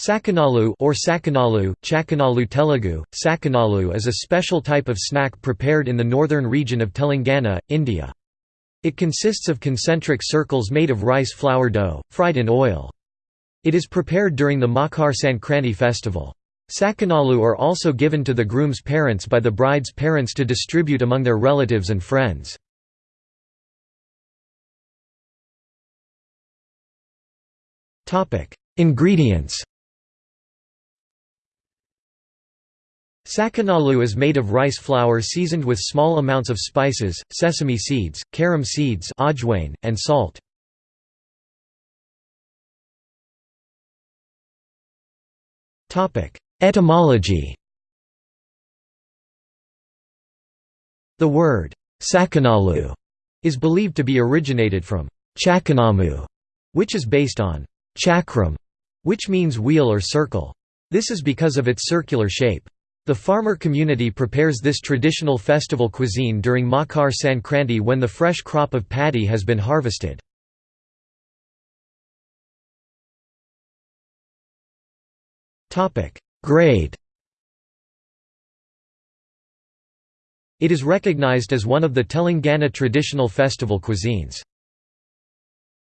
Sakanalu or Sakanalu, Chakanalu Telugu, Sakanalu is a special type of snack prepared in the northern region of Telangana, India. It consists of concentric circles made of rice flour dough, fried in oil. It is prepared during the Makar Sankranti festival. Sakanalu are also given to the groom's parents by the bride's parents to distribute among their relatives and friends. Ingredients Sakanalu is made of rice flour seasoned with small amounts of spices, sesame seeds, carom seeds and salt. Etymology The word Sakanalu is believed to be originated from Chakanamu, which is based on chakram, which means wheel or circle. This is because of its circular shape. The farmer community prepares this traditional festival cuisine during Makar Sankranti when the fresh crop of paddy has been harvested. Grade It is recognized as one of the Telangana traditional festival cuisines.